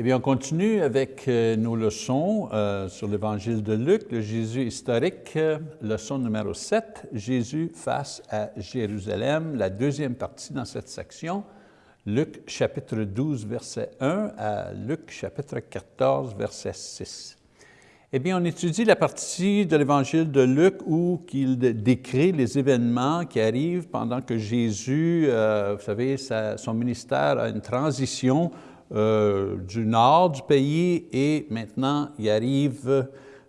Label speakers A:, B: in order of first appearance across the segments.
A: Eh bien, on continue avec euh, nos leçons euh, sur l'Évangile de Luc, le Jésus historique, euh, leçon numéro 7, Jésus face à Jérusalem, la deuxième partie dans cette section, Luc chapitre 12, verset 1 à Luc chapitre 14, verset 6. Eh bien, on étudie la partie de l'Évangile de Luc où il décrit les événements qui arrivent pendant que Jésus, vous savez, son ministère a une transition euh, du nord du pays et maintenant il arrive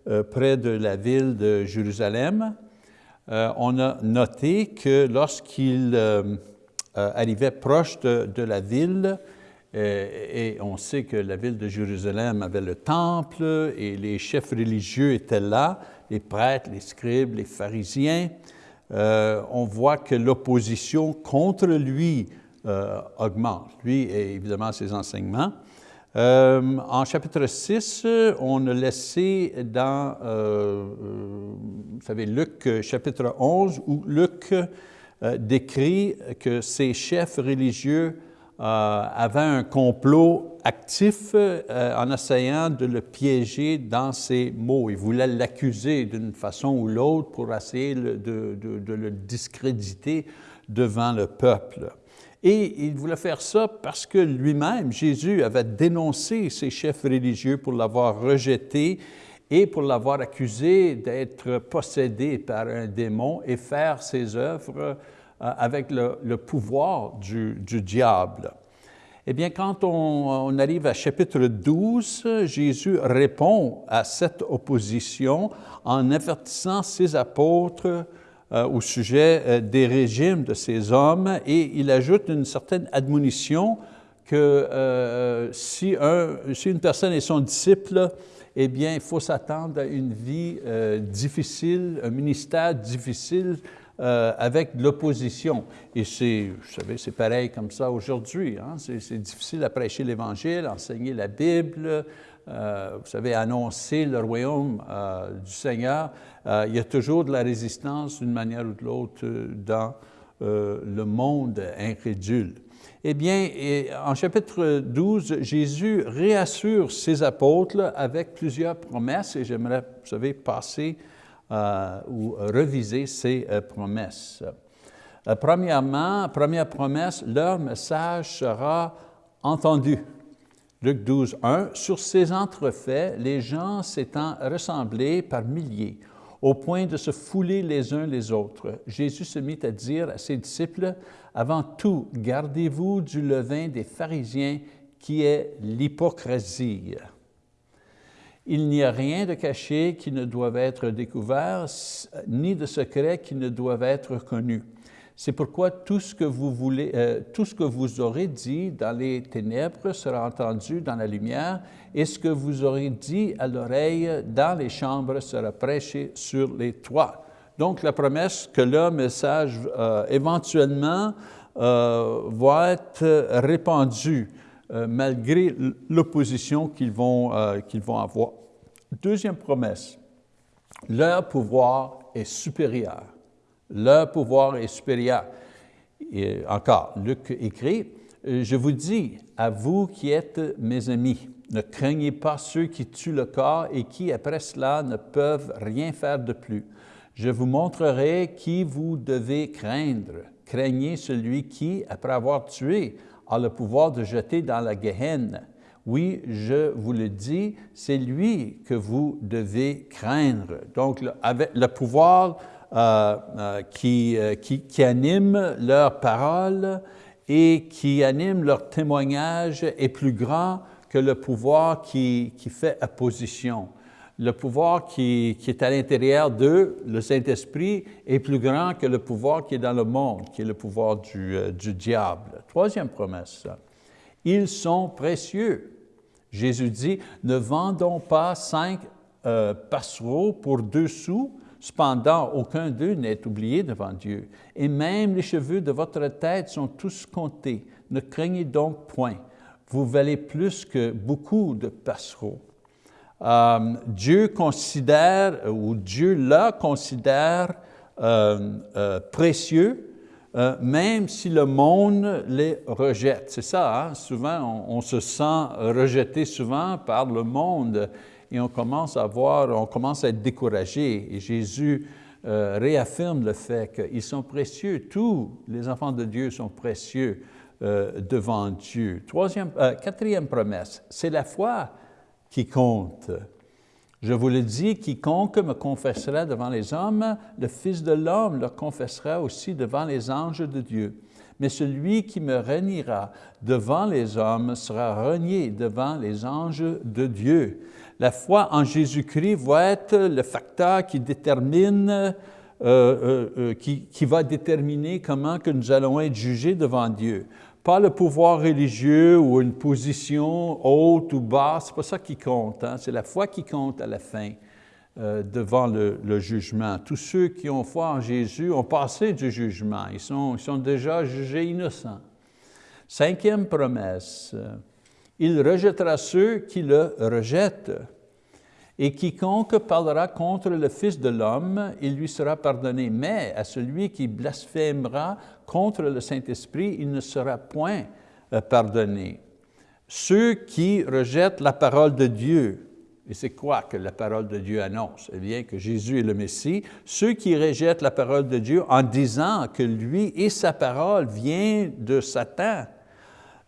A: euh, près de la ville de Jérusalem. Euh, on a noté que lorsqu'il arrivait proche de, la ville, et on sait que la ville de Jérusalem avait le temple et les chefs religieux étaient là, les prêtres, les scribes, les pharisiens. on voit que l'opposition contre lui augmente, lui et évidemment ses enseignements. Euh, en chapitre 6, on a laissé dans, euh, vous savez, Luc chapitre 11, où Luc décrit que ces chefs religieux avaient un complot actif en essayant de le piéger dans ses mots. Ils voulaient l'accuser d'une façon ou l'autre pour essayer de, le discréditer devant le peuple. Et il voulait faire ça parce que lui-même, Jésus, avait dénoncé ces chefs religieux pour l'avoir rejeté et pour l'avoir accusé d'être possédé par un démon et faire ses œuvres euh, avec le, pouvoir du, diable. Eh bien, quand on, arrive à chapitre 12, Jésus répond à cette opposition en avertissant ses apôtres euh, au sujet euh, des régimes de ces hommes et il ajoute une certaine admonition que euh, si, une personne est son disciple, eh bien, il faut s'attendre à une vie difficile, un ministère difficile avec l'opposition. Et c'est, vous savez, c'est pareil comme ça aujourd'hui. Hein. C'est difficile à prêcher l'Évangile, enseigner la Bible, euh, vous savez, annoncer le royaume euh, du Seigneur, euh, il y a toujours de la résistance d'une manière ou de l'autre dans le monde incrédule. Eh bien, en chapitre 12, Jésus réassure ses apôtres avec plusieurs promesses et j'aimerais, vous savez, passer ou reviser ces promesses. premièrement, première promesse, leur message sera entendu. Luc 12, 1, Sur ces entrefaits, les gens s'étant ressemblés par milliers, au point de se fouler les uns les autres, Jésus se mit à dire à ses disciples, Avant tout, gardez-vous du levain des pharisiens qui est l'hypocrisie. Il n'y a rien de caché qui ne doive être découvert, ni de secret qui ne doive être connu. C'est pourquoi tout ce, que vous voulez, euh, tout ce que vous aurez dit dans les ténèbres sera entendu dans la lumière, et ce que vous aurez dit à l'oreille dans les chambres sera prêché sur les toits. Donc la promesse que le message euh, éventuellement euh, va être répandu malgré l'opposition qu'ils vont avoir. Deuxième promesse, leur pouvoir est supérieur. Le pouvoir est supérieur. Encore, Luc écrit, « Je vous dis, à vous qui êtes mes amis, ne craignez pas ceux qui tuent le corps et qui, après cela, ne peuvent rien faire de plus. Je vous montrerai qui vous devez craindre. Craignez celui qui, après avoir tué, a le pouvoir de jeter dans la Gehenna. Oui, je vous le dis, c'est lui que vous devez craindre. Donc, avec le pouvoir qui, euh, qui, qui, animent leurs paroles et qui animent leur témoignage est plus grand que le pouvoir qui, qui fait opposition. Le pouvoir qui, qui est à l'intérieur d'eux, le Saint-Esprit, est plus grand que le pouvoir qui est dans le monde, qui est le pouvoir du, du diable. Troisième promesse, ils sont précieux. Jésus dit, ne vendons pas cinq passereaux pour deux sous, Cependant, aucun d'eux n'est oublié devant Dieu. Et même les cheveux de votre tête sont tous comptés. Ne craignez donc point. Vous valez plus que beaucoup de passereaux. Euh, Dieu considère, ou Dieu la considère euh, euh, précieux même si le monde les rejette. C'est ça, hein? souvent on, se sent rejeté souvent par le monde et on commence à voir, on commence à être découragé. Et Jésus euh, réaffirme le fait qu'ils sont précieux, tous les enfants de Dieu sont précieux euh, devant Dieu. Troisième, quatrième promesse, c'est la foi qui compte. Je vous le dis, quiconque me confessera devant les hommes, le Fils de l'homme le confessera aussi devant les anges de Dieu. Mais celui qui me reniera devant les hommes sera renié devant les anges de Dieu. La foi en Jésus-Christ va être le facteur qui détermine, euh, euh, euh, qui, va déterminer comment que nous allons être jugés devant Dieu pas le pouvoir religieux ou une position haute ou basse, c'est pas ça qui compte, hein. c'est la foi qui compte à la fin devant le, jugement. Tous ceux qui ont foi en Jésus ont passé du jugement, ils sont déjà jugés innocents. Cinquième promesse, il rejettera ceux qui le rejettent. Et quiconque parlera contre le Fils de l'homme, il lui sera pardonné. Mais à celui qui blasphémera contre le Saint-Esprit, il ne sera point euh, pardonné. Ceux qui rejettent la parole de Dieu, et c'est quoi que la parole de Dieu annonce? Eh bien, que Jésus est le Messie. Ceux qui rejettent la parole de Dieu en disant que lui et sa parole viennent de Satan,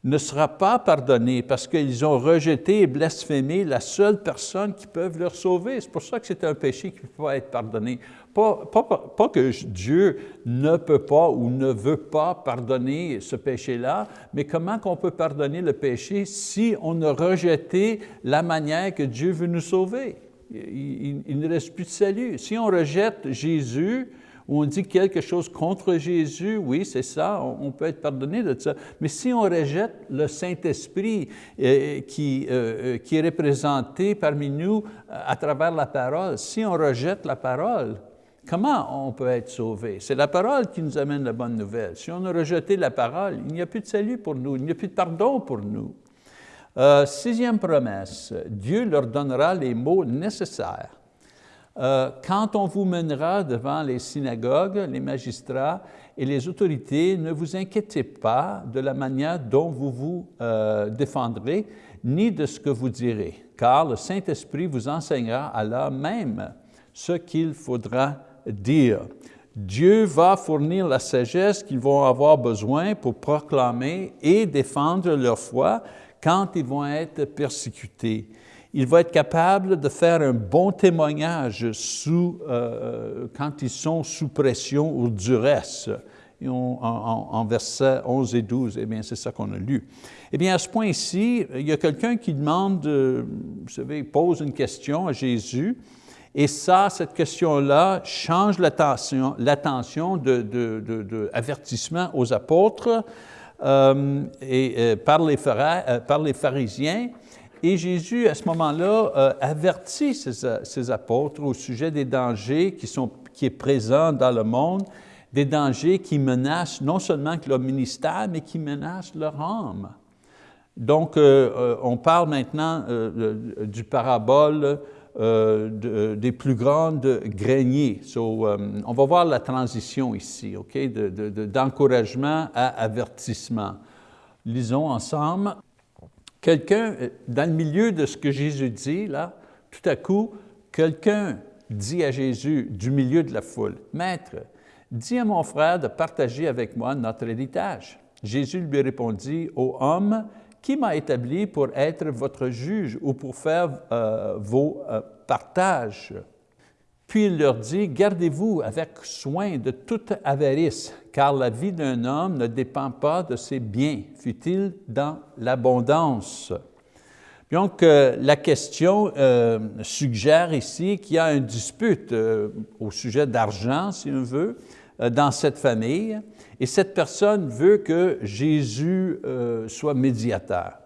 A: ne sera pas pardonné parce qu'ils ont rejeté et blasphémé la seule personne qui peut leur sauver. C'est pour ça que c'est un péché qui ne peut pas être pardonné. Pas, que Dieu ne peut pas ou ne veut pas pardonner ce péché-là, mais comment qu'on peut pardonner le péché si on a rejeté la manière que Dieu veut nous sauver? il, il ne reste plus de salut. Si on rejette Jésus, où on dit quelque chose contre Jésus, oui, c'est ça, on, peut être pardonné de ça. Mais si on rejette le Saint-Esprit euh, euh, euh, qui est représenté parmi nous à travers la parole, si on rejette la parole, comment on peut être sauvé? C'est la parole qui nous amène la bonne nouvelle. Si on a rejeté la parole, il n'y a plus de salut pour nous, il n'y a plus de pardon pour nous. sixième promesse, Dieu leur donnera les mots nécessaires euh, quand on vous mènera devant les synagogues, les magistrats et les autorités, ne vous inquiétez pas de la manière dont vous vous euh, défendrez, ni de ce que vous direz, car le Saint-Esprit vous enseignera alors même ce qu'il faudra dire. Dieu va fournir la sagesse qu'ils vont avoir besoin pour proclamer et défendre leur foi quand ils vont être persécutés il va être capable de faire un bon témoignage sous, euh, quand ils sont sous pression ou duresse. Et en, versets 11 et 12, eh bien, c'est ça qu'on a lu. Eh bien, à ce point-ci, il y a quelqu'un qui demande, euh, vous savez, pose une question à Jésus, et ça, cette question-là change l'attention de, aux apôtres euh, et, par, les, par les pharisiens, et Jésus, à ce moment-là, euh, avertit ses, apôtres au sujet des dangers qui sont qui est présent dans le monde, des dangers qui menacent non seulement leur ministère, mais qui menacent leur âme. Donc, euh, euh, on parle maintenant du parabole des plus grandes greniers. on va voir la transition ici, OK, d'encouragement à avertissement. Lisons ensemble. Quelqu'un, euh, dans le milieu de ce que Jésus dit, là, tout à coup, quelqu'un dit à Jésus du milieu de la foule, « Maître, dis à mon frère de partager avec moi notre héritage. » Jésus lui répondit, « Ô homme, qui m'a établi pour être votre juge ou pour faire euh, vos euh, partages? » Puis il leur dit, gardez-vous avec soin de toute avarice, car la vie d'un homme ne dépend pas de ses biens, fut-il dans l'abondance. Donc, euh, la question euh, suggère ici qu'il y a une dispute euh, au sujet d'argent, si on veut, dans cette famille, et cette personne veut que Jésus soit médiateur.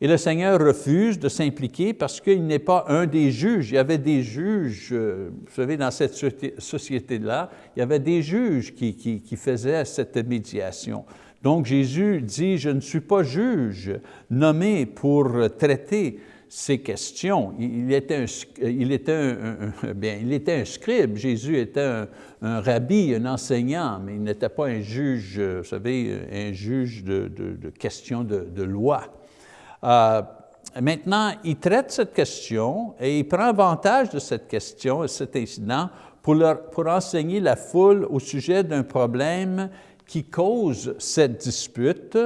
A: Et le Seigneur refuse de s'impliquer parce qu'il n'est pas un des juges. Il y avait des juges, euh, vous savez, dans cette société-là, il y avait des juges qui, faisaient cette médiation. Donc Jésus dit, je ne suis pas juge nommé pour traiter ses questions. Il était un, il était un, bien, il était un scribe, Jésus était un, rabbi, un enseignant, mais il n'était pas un juge, vous savez, un juge de, questions de, loi. Euh, maintenant, il traite cette question et il prend avantage de cette question et cet incident pour, enseigner la foule au sujet d'un problème qui cause cette dispute,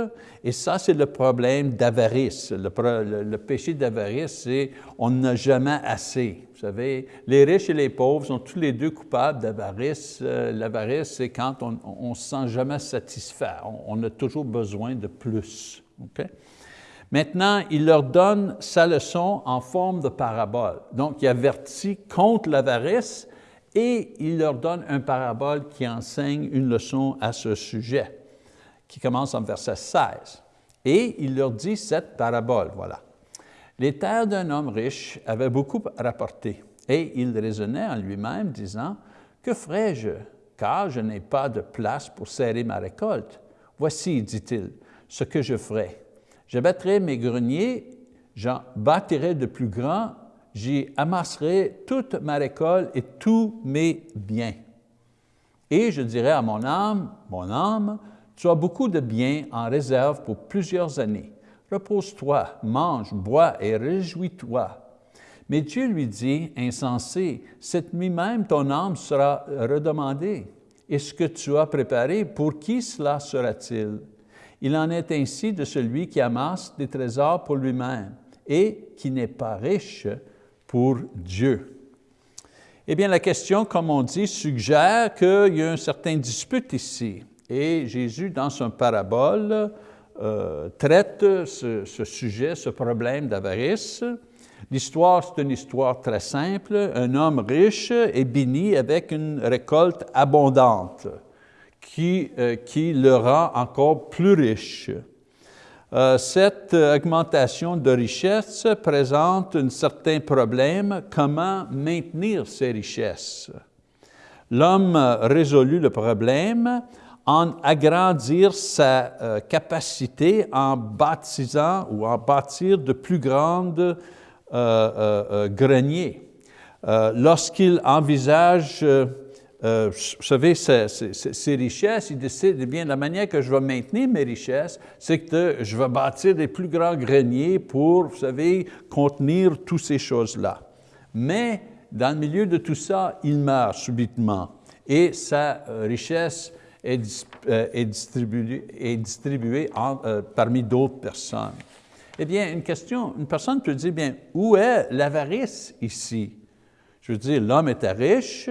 A: et ça, c'est le problème d'avarice. Le, péché d'avarice, c'est on n'a jamais assez. Vous savez, les riches et les pauvres sont tous les deux coupables d'avarice. Euh, l'avarice, c'est quand on ne se sent jamais satisfait, on, a toujours besoin de plus. Maintenant, il leur donne sa leçon en forme de parabole. Donc, il avertit contre l'avarice et il leur donne un parabole qui enseigne une leçon à ce sujet, qui commence en verset 16. Et il leur dit cette parabole, voilà. Les terres d'un homme riche avaient beaucoup rapporté, et il raisonnait en lui-même, disant, « Que ferai-je, car je n'ai pas de place pour serrer ma récolte? Voici, dit-il, ce que je ferai. Je bâtirai mes greniers, j'en bâtirai de plus grands j'y amasserai toute ma récolte et tous mes biens. Et je dirai à mon âme, mon âme, tu as beaucoup de biens en réserve pour plusieurs années. Repose-toi, mange, bois et réjouis-toi. Mais Dieu lui dit, insensé, cette nuit même ton âme sera redemandée. Et ce que tu as préparé, pour qui cela sera-t-il? Il en est ainsi de celui qui amasse des trésors pour lui-même et qui n'est pas riche pour Dieu. Eh bien, la question, comme on dit, suggère qu'il y a un certain dispute ici. Et Jésus, dans son parabole, euh, traite ce, sujet, ce problème d'avarice. L'histoire, c'est une histoire très simple. Un homme riche est béni avec une récolte abondante qui, euh, qui le rend encore plus riche. Euh, cette augmentation de richesse présente un certain problème, comment maintenir ces richesses? L'homme résolut le problème en agrandir sa euh, capacité en baptisant ou en bâtir de plus grandes greniers. Lorsqu'il envisage euh, vous savez, ces, richesses, il décide, eh bien, la manière que je vais maintenir mes richesses, c'est que je vais bâtir des plus grands greniers pour, vous savez, contenir toutes ces choses-là. Mais dans le milieu de tout ça, il meurt subitement et sa euh, richesse est, euh, distribuée, distribuée parmi d'autres personnes. Eh bien, une question, une personne peut dire, bien, où est l'avarice ici? Je veux dire, l'homme était riche,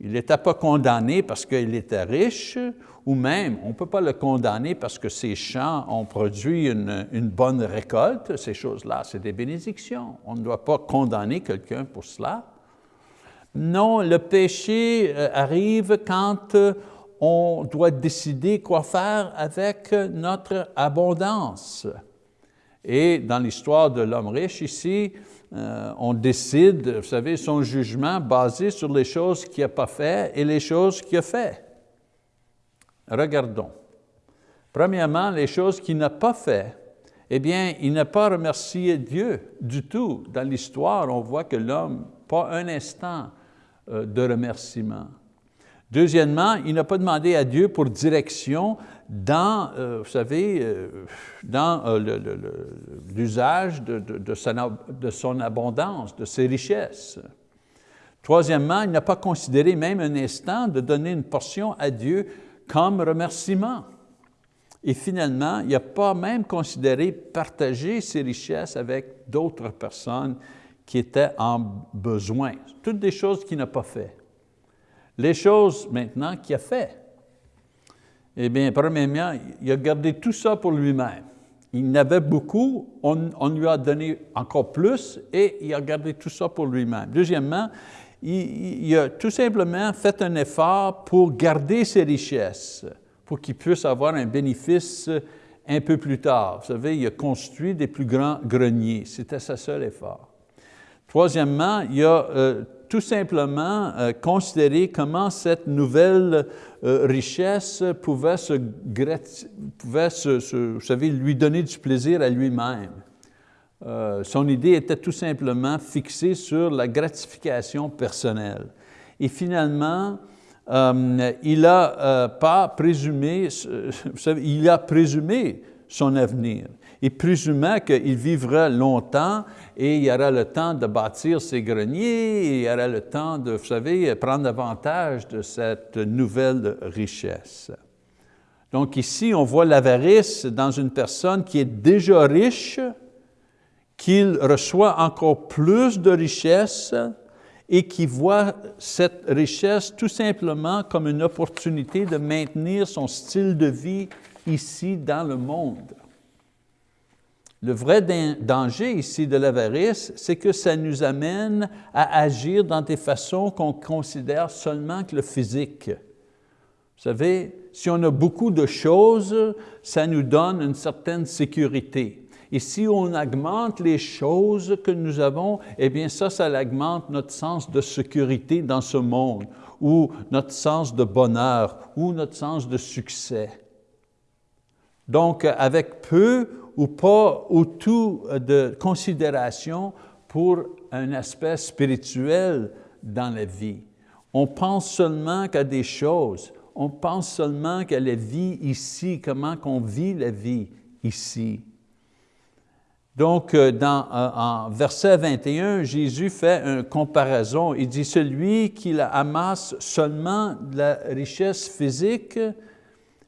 A: il n'était pas condamné parce qu'il était riche, ou même, on ne peut pas le condamner parce que ses champs ont produit une, bonne récolte. Ces choses-là, c'est des bénédictions. On ne doit pas condamner quelqu'un pour cela. Non, le péché euh, arrive quand euh, on doit décider quoi faire avec notre abondance. Et dans l'histoire de l'homme riche ici, euh, on décide, vous savez, son jugement basé sur les choses qu'il n'a pas fait et les choses qu'il a fait. Regardons. Premièrement, les choses qu'il n'a pas fait. Eh bien, il n'a pas remercié Dieu du tout. Dans l'histoire, on voit que l'homme, pas un instant euh, de remerciement. Deuxièmement, il n'a pas demandé à Dieu pour direction dans, euh, vous savez, euh, dans euh, l'usage de, de, son abondance, de ses richesses. Troisièmement, il n'a pas considéré même un instant de donner une portion à Dieu comme remerciement. Et finalement, il n'a pas même considéré partager ses richesses avec d'autres personnes qui étaient en besoin. Toutes des choses qu'il n'a pas fait. Les choses maintenant qu'il a fait. Eh bien, premièrement, il a gardé tout ça pour lui-même. Il n'avait beaucoup, on, lui a donné encore plus et il a gardé tout ça pour lui-même. Deuxièmement, il, a tout simplement fait un effort pour garder ses richesses, pour qu'il puisse avoir un bénéfice un peu plus tard. Vous savez, il a construit des plus grands greniers. C'était sa seul effort. Troisièmement, il a euh, tout simplement euh, considérer comment cette nouvelle richesse pouvait, se, pouvait se, vous savez, lui donner du plaisir à lui-même. Euh, son idée était tout simplement fixée sur la gratification personnelle. Et finalement, euh, il euh, pas présumé, vous savez, il a présumé son avenir. Il présumait qu'il vivra longtemps et il y aura le temps de bâtir ses greniers, et il y aura le temps de, vous savez, prendre avantage de cette nouvelle richesse. Donc ici, on voit l'avarice dans une personne qui est déjà riche, qu'il reçoit encore plus de richesse et qui voit cette richesse tout simplement comme une opportunité de maintenir son style de vie ici dans le monde. Le vrai danger ici de l'avarice, c'est que ça nous amène à agir dans des façons qu'on considère seulement que le physique. Vous savez, si on a beaucoup de choses, ça nous donne une certaine sécurité. Et si on augmente les choses que nous avons, eh bien ça, ça augmente notre sens de sécurité dans ce monde, ou notre sens de bonheur, ou notre sens de succès. Donc, avec peu ou pas ou tout de considération pour un aspect spirituel dans la vie. On pense seulement qu'à des choses, on pense seulement qu'à la vie ici, comment qu'on vit la vie ici. Donc, euh, dans, euh, en verset 21, Jésus fait une comparaison. Il dit, celui qui amasse seulement de la richesse physique,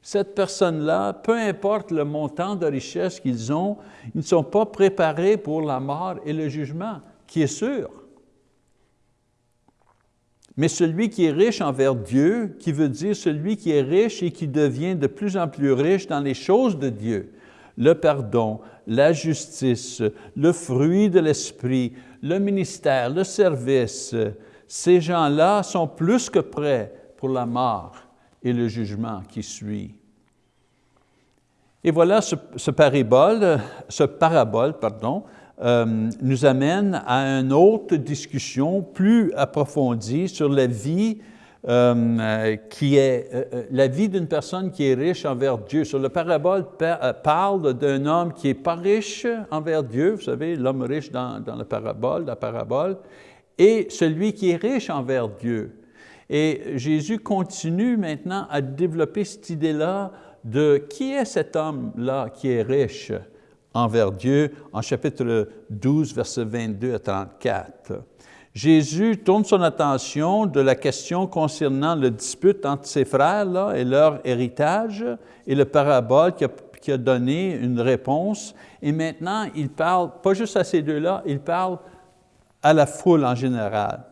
A: cette personne-là, peu importe le montant de richesse qu'ils ont, ils ne sont pas préparés pour la mort et le jugement, qui est sûr. Mais celui qui est riche envers Dieu, qui veut dire celui qui est riche et qui devient de plus en plus riche dans les choses de Dieu, le pardon, la justice, le fruit de l'esprit, le ministère, le service, ces gens-là sont plus que prêts pour la mort et le jugement qui suit. Et voilà, ce, parabole, ce parabole pardon, euh, nous amène à une autre discussion plus approfondie sur la vie euh, qui est euh, la vie d'une personne qui est riche envers Dieu. Sur le parabole parle d'un homme qui n'est pas riche envers Dieu, vous savez, l'homme riche dans, dans la parabole, la parabole, et celui qui est riche envers Dieu. Et Jésus continue maintenant à développer cette idée-là de qui est cet homme-là qui est riche envers Dieu en chapitre 12, versets 22 à 34. Jésus tourne son attention de la question concernant le dispute entre ses frères là, et leur héritage et le parabole qui a, qui a donné une réponse. Et maintenant, il parle, pas juste à ces deux-là, il parle à la foule en général.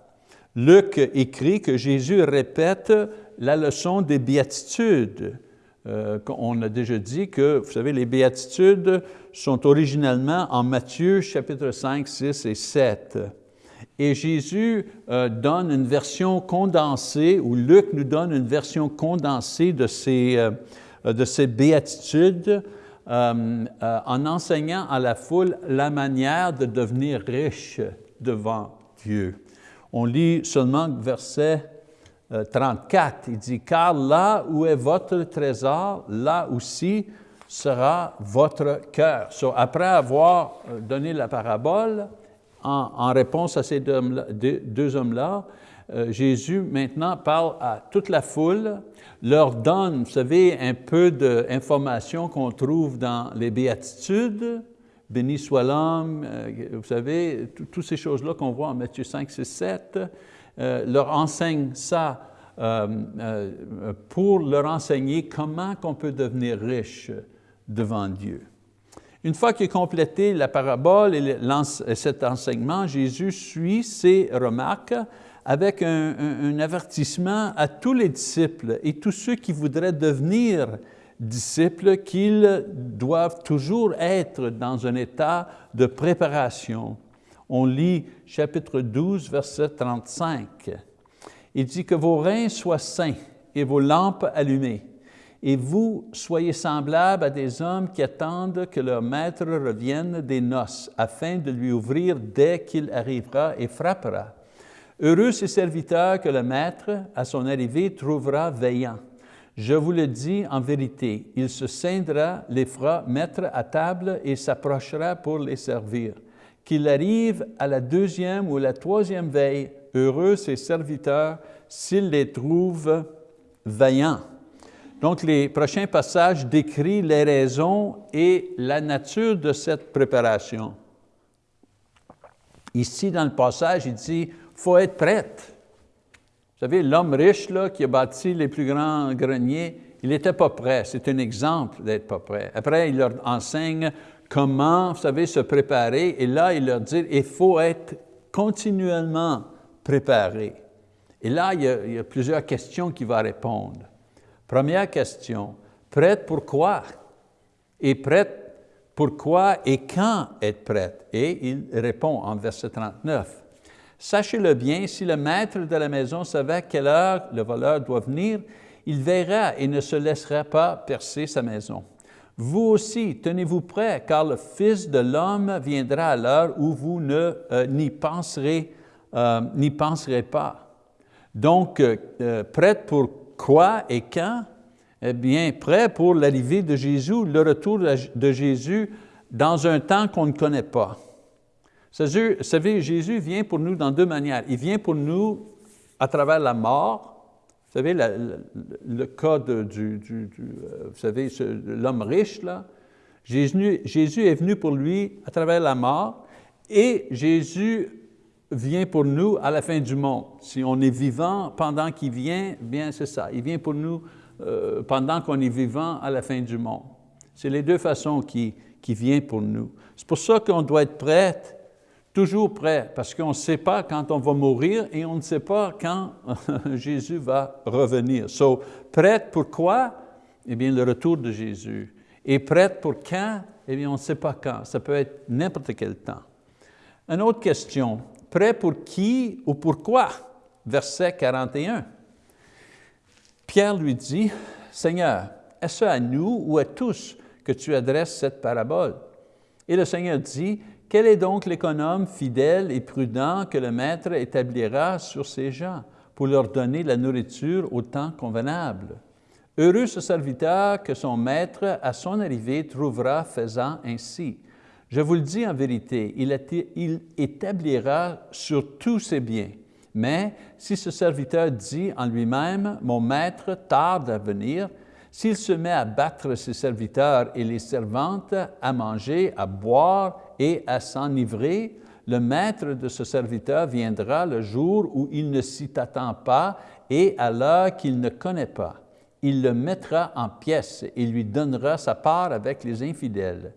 A: Luc écrit que Jésus répète la leçon des béatitudes. Euh, on a déjà dit que, vous savez, les béatitudes sont originellement en Matthieu chapitre 5, 6 et 7. Et Jésus euh, donne une version condensée, ou Luc nous donne une version condensée de ces, euh, de ces béatitudes en enseignant à la foule la manière de devenir riche devant Dieu on lit seulement verset 34. Euh, Il dit, car là où est votre trésor, là aussi sera votre cœur. après avoir euh, donné la parabole, en, réponse à ces deux, hommes-là, euh, Jésus maintenant parle à toute la foule, leur donne, vous savez, un peu d'informations qu'on trouve dans les béatitudes, béni soit l'homme, euh, vous savez, toutes ces choses-là qu'on voit en Matthieu 5, 6, 7, leur enseigne ça euh, euh, pour leur enseigner comment qu'on peut devenir riche devant Dieu. Une fois qu'il a complété la parabole et cet enseignement, Jésus suit ses remarques avec un, un avertissement à tous les disciples et tous ceux qui voudraient devenir disciples qu'ils doivent toujours être dans un état de préparation. On lit chapitre 12, verset 35. Il dit que vos reins soient saints et vos lampes allumées, et vous soyez semblables à des hommes qui attendent que leur maître revienne des noces, afin de lui ouvrir dès qu'il arrivera et frappera. Heureux ces serviteurs que le maître, à son arrivée, trouvera veillant. Je vous le dis en vérité, il se scindra, les fera mettre à table et s'approchera pour les servir. qu'il arrive à la deuxième ou la troisième veille. Heureux ses serviteurs s'ils les trouvent vaillants. Donc, les prochains passages décrivent les raisons et la nature de cette préparation. Ici, dans le passage, il dit, faut être prête. Vous savez, l'homme riche qui a bâti les plus grands greniers, il n'était pas prêt. C'est un exemple d'être pas prêt. Après, il leur enseigne comment, vous savez, se préparer. Et là, il leur dit, il faut être continuellement préparé. Et là, il y a, il y a plusieurs questions qu'il va répondre. Première question, prête pour quoi? Et prête pourquoi et quand être prête? Et il répond en verset 39. Sachez-le bien, si le maître de la maison savait à quelle heure le voleur doit venir, il verra et ne se laissera pas percer sa maison. Vous aussi, tenez-vous prêts, car le Fils de l'homme viendra à l'heure où vous euh, n'y penserez, euh, penserez pas. Donc, euh, euh prête pour quoi et quand? Eh bien, prêt pour l'arrivée de Jésus, le retour de Jésus dans un temps qu'on ne connaît pas. Vous savez, Jésus vient pour nous dans deux manières. Il vient pour nous à travers la mort. Vous savez, le, cas de, du, euh, savez, l'homme riche, là. Jésus, est venu pour lui à travers la mort et Jésus vient pour nous à la fin du monde. Si on est vivant pendant qu'il vient, bien c'est ça, il vient pour nous euh, pendant qu'on est vivant à la fin du monde. C'est les deux façons qui, qui viennent pour nous. C'est pour ça qu'on doit être prêt, toujours prêt, parce qu'on ne sait pas quand on va mourir et on ne sait pas quand Jésus va revenir. So, prête pour quoi? Eh bien, le retour de Jésus. Et prête pour quand? Eh bien, on ne sait pas quand. Ça peut être n'importe quel temps. Une autre question, prêt pour qui ou pourquoi? Verset 41. Pierre lui dit, Seigneur, est-ce à nous ou à tous que tu adresses cette parabole? Et le Seigneur dit, quel est donc l'économe fidèle et prudent que le Maître établira sur ses gens pour leur donner la nourriture au temps convenable? Heureux ce serviteur que son Maître, à son arrivée, trouvera faisant ainsi. Je vous le dis en vérité, il établira sur tous ses biens. Mais si ce serviteur dit en lui-même, mon maître tarde à venir, s'il se met à battre ses serviteurs et les servantes, à manger, à boire et à s'enivrer, le maître de ce serviteur viendra le jour où il ne s'y attend pas et à l'heure qu'il ne connaît pas. Il le mettra en pièces et lui donnera sa part avec les infidèles.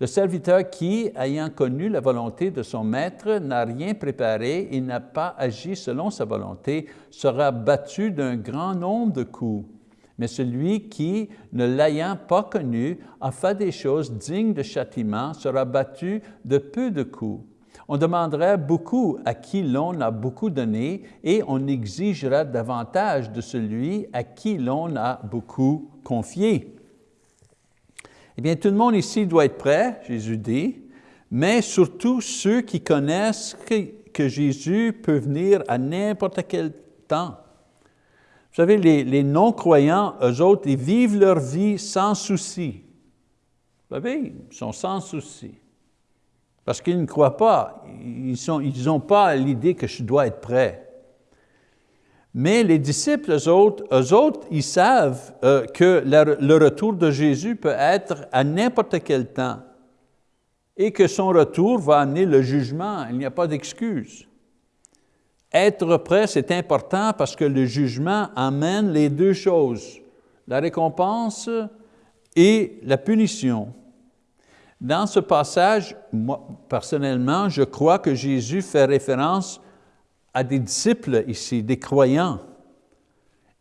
A: Le serviteur qui, ayant connu la volonté de son maître, n'a rien préparé et n'a pas agi selon sa volonté, sera battu d'un grand nombre de coups. Mais celui qui, ne l'ayant pas connu, a fait des choses dignes de châtiment, sera battu de peu de coups. On demanderait beaucoup à qui l'on a beaucoup donné et on exigera davantage de celui à qui l'on a beaucoup confié. Eh bien, tout le monde ici doit être prêt, Jésus dit, mais surtout ceux qui connaissent que, Jésus peut venir à n'importe quel temps. Vous savez, les, non-croyants, eux autres, ils vivent leur vie sans souci. Vous savez, ils sont sans souci. Parce qu'ils ne croient pas, ils n'ont pas l'idée que je dois être prêt. Mais les disciples, eux autres, eux autres ils savent euh, que le retour de Jésus peut être à n'importe quel temps et que son retour va amener le jugement. Il n'y a pas d'excuse. Être prêt, c'est important parce que le jugement amène les deux choses, la récompense et la punition. Dans ce passage, moi, personnellement, je crois que Jésus fait référence à des disciples ici, des croyants,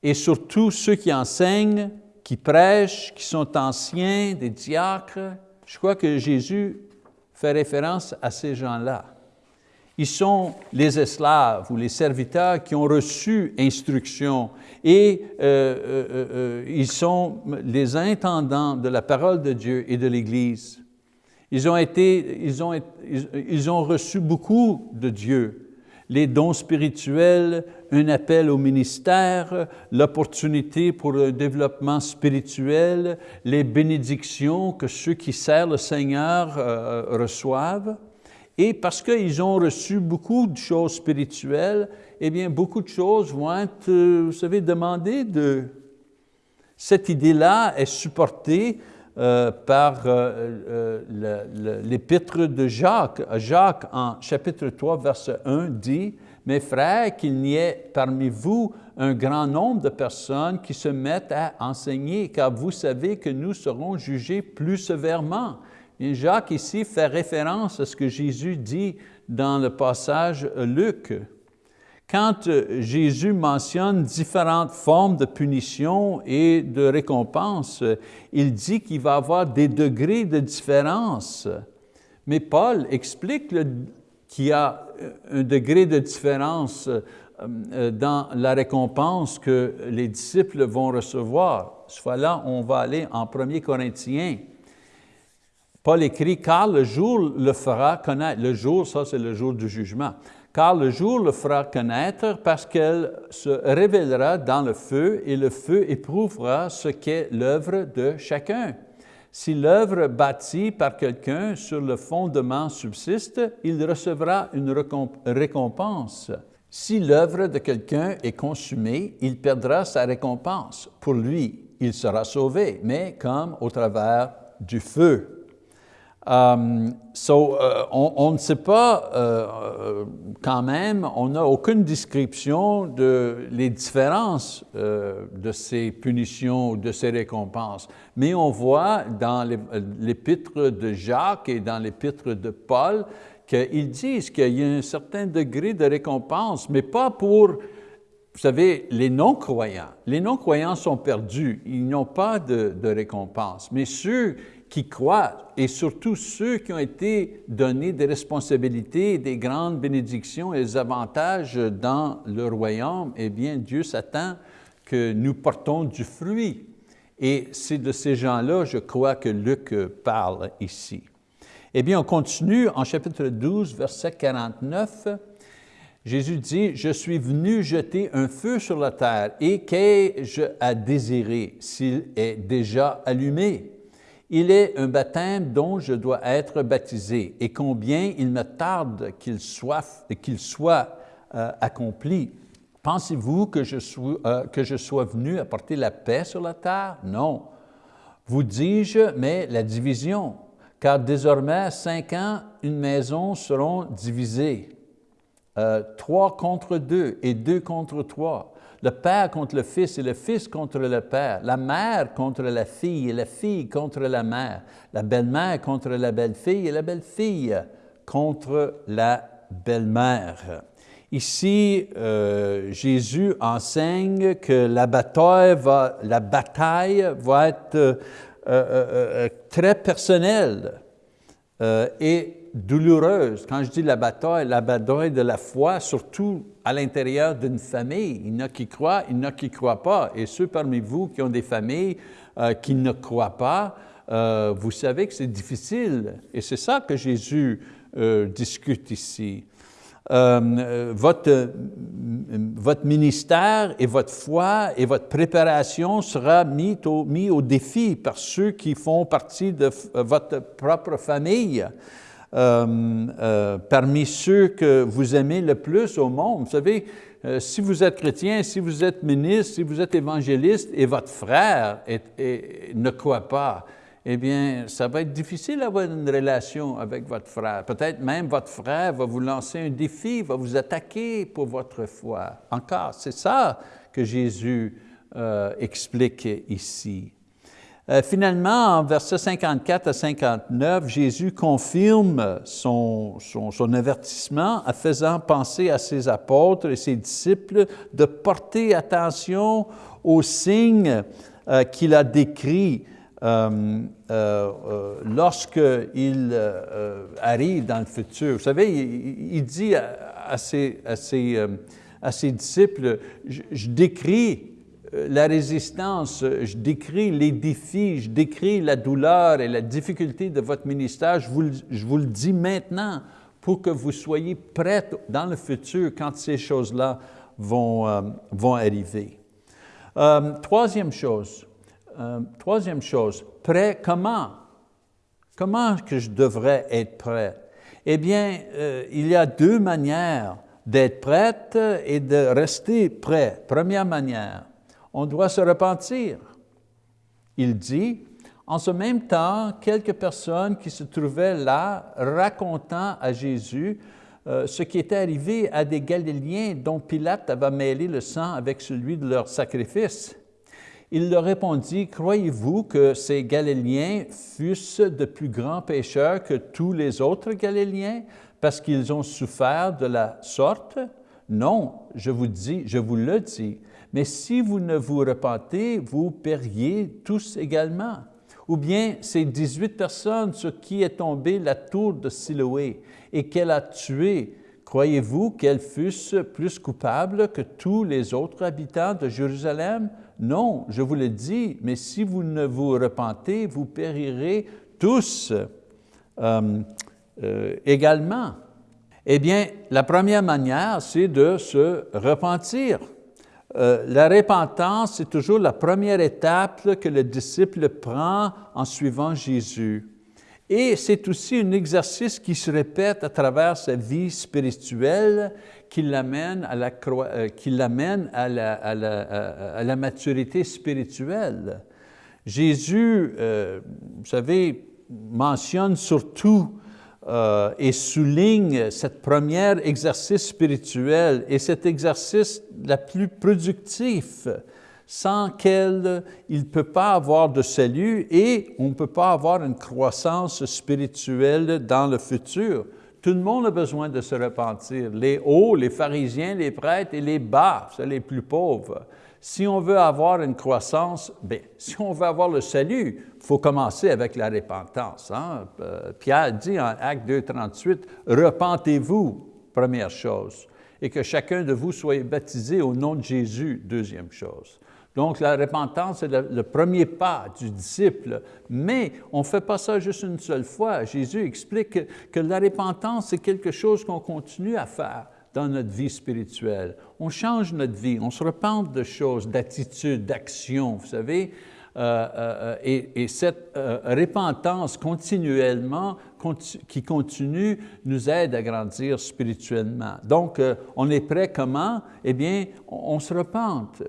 A: et surtout ceux qui enseignent, qui prêchent, qui sont anciens, des diacres. Je crois que Jésus fait référence à ces gens-là. Ils sont les esclaves ou les serviteurs qui ont reçu instruction et euh, euh, euh, ils sont les intendants de la parole de Dieu et de l'Église. Ils ont, été, ils, ont, ils ont reçu beaucoup de Dieu les dons spirituels, un appel au ministère, l'opportunité pour le développement spirituel, les bénédictions que ceux qui servent le Seigneur reçoivent. Et parce qu'ils ont reçu beaucoup de choses spirituelles, eh bien, beaucoup de choses vont être, euh, vous savez, demandées de... Cette idée-là est supportée euh, par euh, l'épître de Jacques. Jacques, en chapitre 3, verset 1, dit, « Mes frères, qu'il n'y ait parmi vous un grand nombre de personnes qui se mettent à enseigner, car vous savez que nous serons jugés plus sévèrement. » Jacques ici fait référence à ce que Jésus dit dans le passage Luc. Quand Jésus mentionne différentes formes de punition et de récompense, il dit qu'il va avoir des degrés de différence. Mais Paul explique qu'il y a un degré de différence euh, dans la récompense que les disciples vont recevoir. Soit là, on va aller en 1 Corinthiens Paul écrit, car le jour le fera connaître. Le jour, ça c'est le jour du jugement. Car le jour le fera connaître parce qu'elle se révélera dans le feu et le feu éprouvera ce qu'est l'œuvre de chacun. Si l'œuvre bâtie par quelqu'un sur le fondement subsiste, il recevra une récompense. Si l'œuvre de quelqu'un est consumée, il perdra sa récompense. Pour lui, il sera sauvé, mais comme au travers du feu. Um, so, euh, on, ne sait pas euh, quand même, on n'a aucune description de les différences de ces punitions, de ces récompenses. Mais on voit dans l'épître de Jacques et dans l'épître de Paul qu'ils disent qu'il y a un certain degré de récompense, mais pas pour, vous savez, les non-croyants. Les non-croyants sont perdus, ils n'ont pas de, de récompense. Mais ceux qui croient, et surtout ceux qui ont été donnés des responsabilités, des grandes bénédictions et des avantages dans le royaume, eh bien, Dieu s'attend que nous portons du fruit. Et c'est de ces gens-là, je crois, que Luc parle ici. Eh bien, on continue en chapitre 12, verset 49. Jésus dit, « Je suis venu jeter un feu sur la terre, et qu'ai-je à désirer s'il est déjà allumé? Il est un baptême dont je dois être baptisé, et combien il me tarde qu'il soit, soit euh, accompli. Pensez-vous que, je sois, euh, que je sois venu apporter la paix sur la terre? Non. Vous dis-je, mais la division, car désormais, cinq ans, une maison seront divisées, euh, trois contre deux et deux contre trois le père contre le fils et le fils contre le père, la mère contre la fille et la fille contre la mère, la belle-mère contre la belle-fille et la belle-fille contre la belle-mère. Ici, euh, Jésus enseigne que la bataille va, être euh, euh, très personnelle et douloureuse. Quand je dis la bataille, la bataille de la foi, surtout à l'intérieur d'une famille. Il y en a qui croient, il y en a qui ne croient pas. Et ceux parmi vous qui ont des familles euh, qui ne croient pas, euh, vous savez que c'est difficile. Et c'est ça que Jésus euh, discute ici. votre, votre ministère et votre foi et votre préparation sera mis au, mis au défi par ceux qui font partie de votre propre famille. Euh, euh, parmi ceux que vous aimez le plus au monde. Vous savez, euh, si vous êtes chrétien, si vous êtes ministre, si vous êtes évangéliste et votre frère ne croit pas, eh bien, ça va être difficile d'avoir une relation avec votre frère. Peut-être même votre frère va vous lancer un défi, va vous attaquer pour votre foi. Encore, c'est ça que Jésus explique ici. Euh, finalement, en versets 54 à 59, Jésus confirme son, avertissement en faisant penser à ses apôtres et ses disciples de porter attention aux signes euh, qu'il a décrits euh, euh lorsqu'il arrive dans le futur. Vous savez, il, dit à, ses, disciples, je décris euh, la résistance, je décris les défis, je décris la douleur et la difficulté de votre ministère, je vous, le dis maintenant pour que vous soyez prêts dans le futur quand ces choses-là vont, euh, vont arriver. Euh, troisième chose, troisième chose, prêt comment? Comment que je devrais être prêt? Eh bien, euh, il y a deux manières d'être prête et de rester prêt. Première manière, on doit se repentir. Il dit, en ce même temps, quelques personnes qui se trouvaient là racontant à Jésus euh, ce qui était arrivé à des Galiléens dont Pilate avait mêlé le sang avec celui de leur sacrifice. Il leur répondit, croyez-vous que ces Galiléens fussent de plus grands pécheurs que tous les autres Galiléens parce qu'ils ont souffert de la sorte? Non, je vous dis, je vous le dis, mais si vous ne vous repentez, vous périez tous également. Ou bien ces 18 personnes sur qui est tombée la tour de Siloé et qu'elle a tué, croyez-vous qu'elles fussent plus coupables que tous les autres habitants de Jérusalem? Non, je vous le dis, mais si vous ne vous repentez, vous périrez tous euh, euh, également. Eh bien, la première manière, c'est de se repentir. Euh, la repentance, c'est toujours la première étape que le disciple prend en suivant Jésus. Et c'est aussi un exercice qui se répète à travers sa vie spirituelle qui l'amène à, la, euh, qui l'amène à, la, à, la, maturité spirituelle. Jésus, euh, vous savez, mentionne surtout euh, et souligne cette première exercice spirituel et cet exercice la plus productif sans qu'elle, il ne peut pas avoir de salut et on ne peut pas avoir une croissance spirituelle dans le futur. Tout le monde a besoin de se repentir, les hauts, les pharisiens, les prêtres et les bas, c'est les plus pauvres. Si on veut avoir une croissance, bien, si on veut avoir le salut, il faut commencer avec la repentance. Hein? Euh, Pierre dit en Acte 2, 38, « Repentez-vous, première chose, et que chacun de vous soit baptisé au nom de Jésus, deuxième chose. » Donc, la repentance, c'est le, premier pas du disciple. Mais on ne fait pas ça juste une seule fois. Jésus explique que, que la repentance, c'est quelque chose qu'on continue à faire dans notre vie spirituelle. On change notre vie, on se repente de choses, d'attitudes, d'actions, vous savez. Euh, euh, et, cette euh, repentance continuellement, qui continue, nous aide à grandir spirituellement. Donc, on est prêt comment? Eh bien, on, on se repente.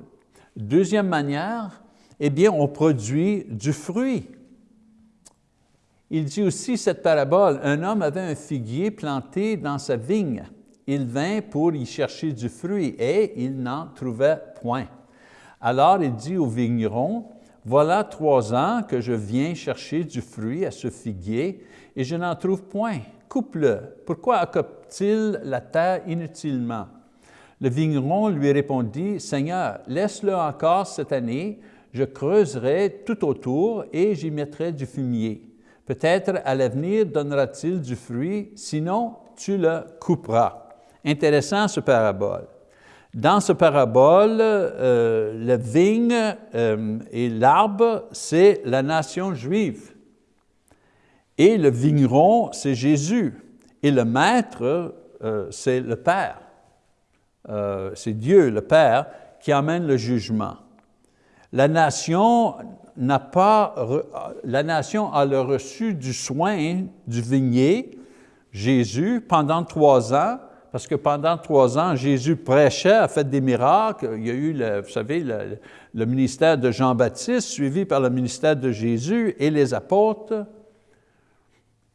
A: Deuxième manière, eh bien, on produit du fruit. Il dit aussi cette parabole, un homme avait un figuier planté dans sa vigne il vint pour y chercher du fruit et il n'en trouvait point. Alors il dit au vigneron, voilà trois ans que je viens chercher du fruit à ce figuier et je n'en trouve point. Coupe-le. Pourquoi occupe-t-il la terre inutilement? Le vigneron lui répondit, Seigneur, laisse-le encore cette année, je creuserai tout autour et j'y mettrai du fumier. Peut-être à l'avenir donnera-t-il du fruit, sinon tu le couperas. Intéressant ce parabole. Dans ce parabole, euh, la vigne euh, et l'arbre, c'est la nation juive. Et le vigneron, c'est Jésus. Et le maître, euh, c'est le Père. c'est Dieu, le Père, qui amène le jugement. La nation n'a pas, la nation a le reçu du soin du vignier, Jésus, pendant trois ans, parce que pendant trois ans, Jésus prêchait, a fait des miracles. Il y a eu, le, vous savez, le, ministère de Jean-Baptiste, suivi par le ministère de Jésus et les apôtres.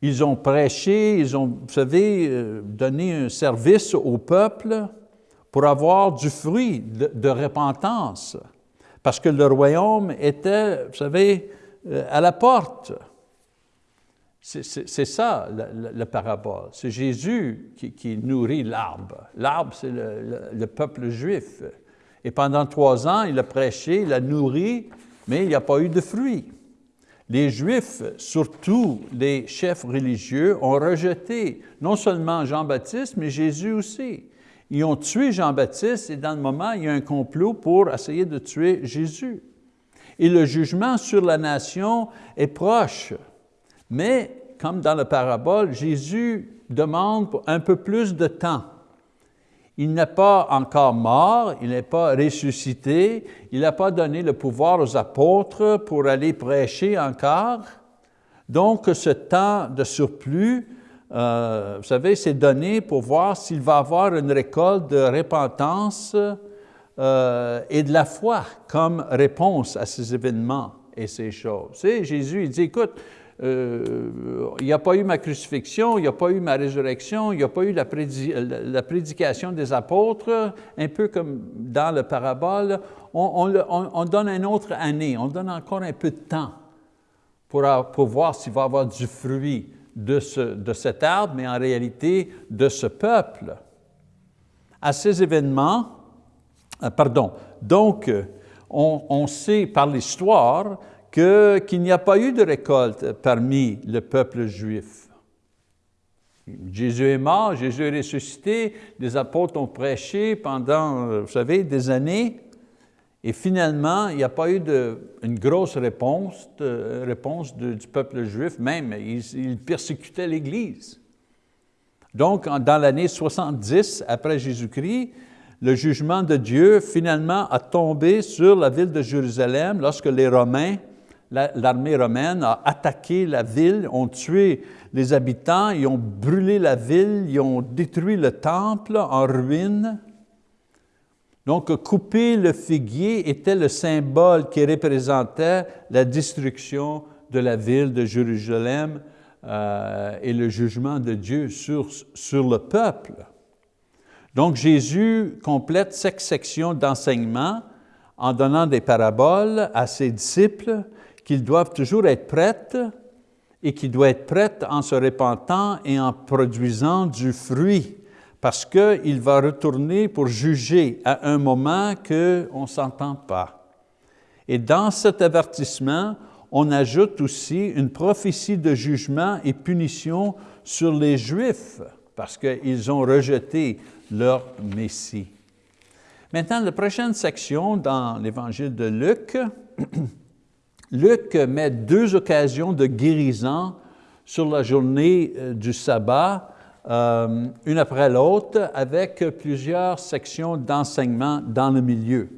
A: Ils ont prêché, ils ont, vous savez, euh, donné un service au peuple pour avoir du fruit de, de repentance. Parce que le royaume était, vous savez, euh, à la porte. C'est ça, la, parabole. C'est Jésus qui, nourrit l'arbre. L'arbre, c'est le, peuple juif. Et pendant trois ans, il a prêché, il a nourri, mais il n'y a pas eu de fruits. Les Juifs, surtout les chefs religieux, ont rejeté non seulement Jean-Baptiste, mais Jésus aussi. Ils ont tué Jean-Baptiste et dans le moment, il y a un complot pour essayer de tuer Jésus. Et le jugement sur la nation est proche. Mais, comme dans la parabole, Jésus demande un peu plus de temps. Il n'est pas encore mort, il n'est pas ressuscité, il n'a pas donné le pouvoir aux apôtres pour aller prêcher encore. Donc, ce temps de surplus euh, vous savez, c'est donné pour voir s'il va avoir une récolte de repentance euh, et de la foi comme réponse à ces événements et ces choses. Jésus, il dit, écoute, euh, il n'y a pas eu ma crucifixion, il n'y a pas eu ma résurrection, il n'y a pas eu la, prédication des apôtres, un peu comme dans le parabole, on, on, on, donne une autre année, on donne encore un peu de temps pour, voir s'il va y avoir du fruit de, ce, de cet arbre, mais en réalité de ce peuple. À ces événements, euh, pardon, donc on, on sait par l'histoire qu'il n'y a pas eu de récolte parmi le peuple juif. Jésus est mort, Jésus est ressuscité, les apôtres ont prêché pendant, euh, vous savez, des années, et finalement, il n'y a pas eu de, une grosse réponse, réponse du peuple juif, même, ils, persécutaient l'Église. Donc, dans l'année 70 après Jésus-Christ, le jugement de Dieu finalement a tombé sur la ville de Jérusalem lorsque les Romains l'armée romaine a attaqué la ville, ont tué les habitants, ils ont brûlé la ville, ils ont détruit le temple en ruine. Donc, couper le figuier était le symbole qui représentait la destruction de la ville de Jérusalem euh, et le jugement de Dieu sur, sur le peuple. Donc, Jésus complète cette section d'enseignement en donnant des paraboles à ses disciples qu'ils doivent toujours être prêtes et qu'ils doivent être prêtes en se repentant et en produisant du fruit, parce qu'il va retourner pour juger à un moment qu'on ne s'entend pas. Et dans cet avertissement, on ajoute aussi une prophétie de jugement et punition sur les Juifs, parce qu'ils ont rejeté leur Messie. Maintenant, la prochaine section dans l'Évangile de Luc, Luc met deux occasions de guérison sur la journée euh, du sabbat, euh, une après l'autre, avec plusieurs sections d'enseignement dans le milieu.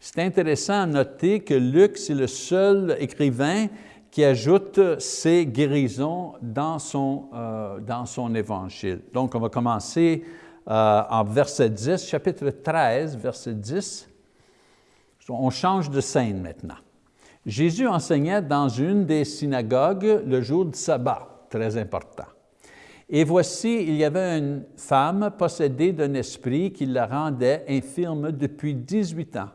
A: C'est intéressant à noter que Luc, c'est le seul écrivain qui ajoute ces guérisons dans son, euh, dans son évangile. Donc, on va commencer en verset 10, chapitre 13, verset 10. On change de scène maintenant. Jésus enseignait dans une des synagogues le jour du sabbat, très important. Et voici, il y avait une femme possédée d'un esprit qui la rendait infirme depuis 18 ans.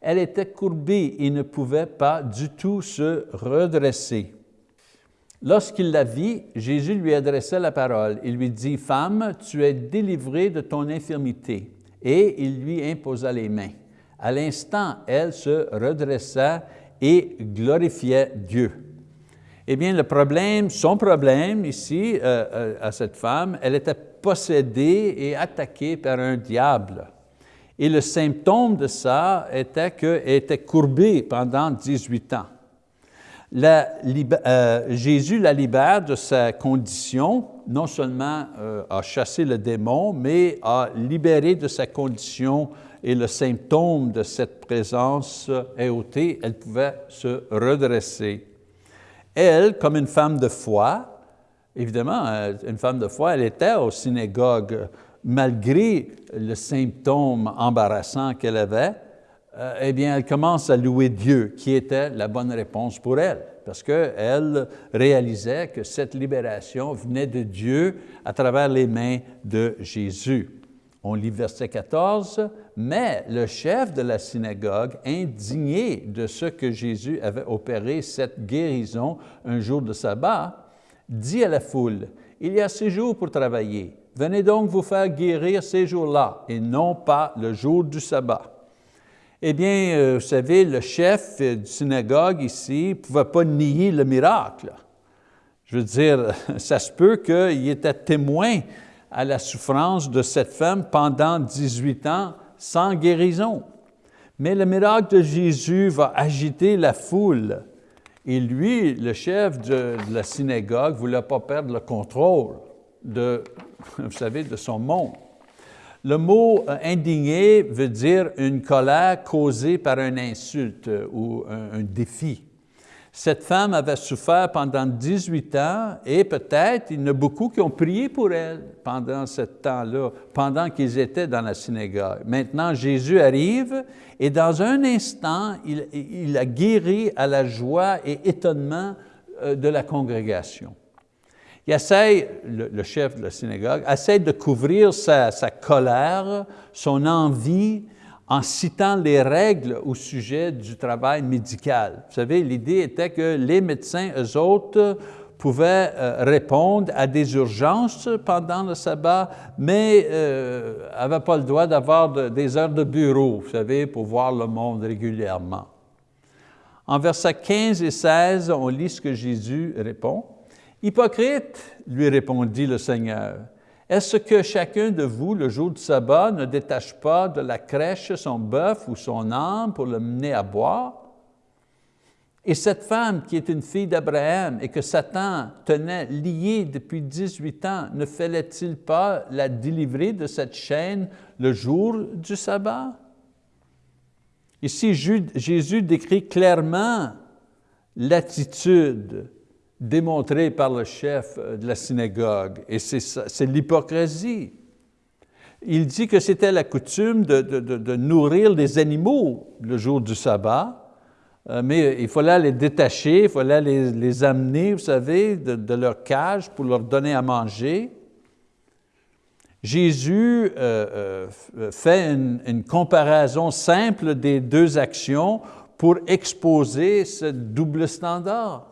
A: Elle était courbée et ne pouvait pas du tout se redresser. Lorsqu'il la vit, Jésus lui adressa la parole. Il lui dit, « Femme, tu es délivrée de ton infirmité. » Et il lui imposa les mains. À l'instant, elle se redressa et glorifiait Dieu. Eh bien, le problème, son problème ici, euh, euh, à cette femme, elle était possédée et attaquée par un diable. Et le symptôme de ça était qu'elle était courbée pendant 18 ans. Euh, Jésus la libère de sa condition, non seulement a chassé le démon, mais a libéré de sa condition et le symptôme de cette présence est ôté, elle pouvait se redresser. Elle, comme une femme de foi, évidemment, euh, une femme de foi, elle était au synagogue, malgré le symptôme embarrassant qu'elle avait, euh, eh bien, elle commence à louer Dieu, qui était la bonne réponse pour elle, parce qu'elle réalisait que cette libération venait de Dieu à travers les mains de Jésus. On lit verset 14, mais le chef de la synagogue, indigné de ce que Jésus avait opéré cette guérison un jour de sabbat, dit à la foule, il y a six jours pour travailler, venez donc vous faire guérir ces jours-là et non pas le jour du sabbat. Eh bien, euh, vous savez, le chef du synagogue ici ne pouvait pas nier le miracle. Je veux dire, ça se peut qu'il était témoin à la souffrance de cette femme pendant 18 ans sans guérison. Mais le miracle de Jésus va agiter la foule. Et lui, le chef de, la synagogue, ne voulait pas perdre le contrôle de, vous savez, de son monde. Le mot euh, indigné veut dire une colère causée par une insulte ou un défi. Cette femme avait souffert pendant 18 ans et peut-être il y en a beaucoup qui ont prié pour elle pendant ce temps-là, pendant qu'ils étaient dans la synagogue. Maintenant, Jésus arrive et dans un instant, il, il a guéri à la joie et étonnement euh, de la congrégation. Il essaie, le, chef de la synagogue, essaie de couvrir sa, colère, son envie, en citant les règles au sujet du travail médical. Vous savez, l'idée était que les médecins, eux autres, pouvaient euh, répondre à des urgences pendant le sabbat, mais n'avaient euh, pas le droit d'avoir des heures de bureau, vous savez, pour voir le monde régulièrement. En versets 15 et 16, on lit ce que Jésus répond. « Hypocrite, lui répondit le Seigneur, est-ce que chacun de vous, le jour du sabbat, ne détache pas de la crèche son bœuf ou son âme pour le mener à boire? Et cette femme qui est une fille d'Abraham et que Satan tenait liée depuis 18 ans, ne fallait-il pas la délivrer de cette chaîne le jour du sabbat? Ici, Jésus décrit clairement l'attitude démontré par le chef de la synagogue, et c'est l'hypocrisie. Il dit que c'était la coutume de, nourrir les animaux le jour du sabbat, euh, mais il fallait les détacher, il fallait les, amener, vous savez, de, leur cage pour leur donner à manger. Jésus euh, euh, fait une, comparaison simple des deux actions pour exposer ce double standard.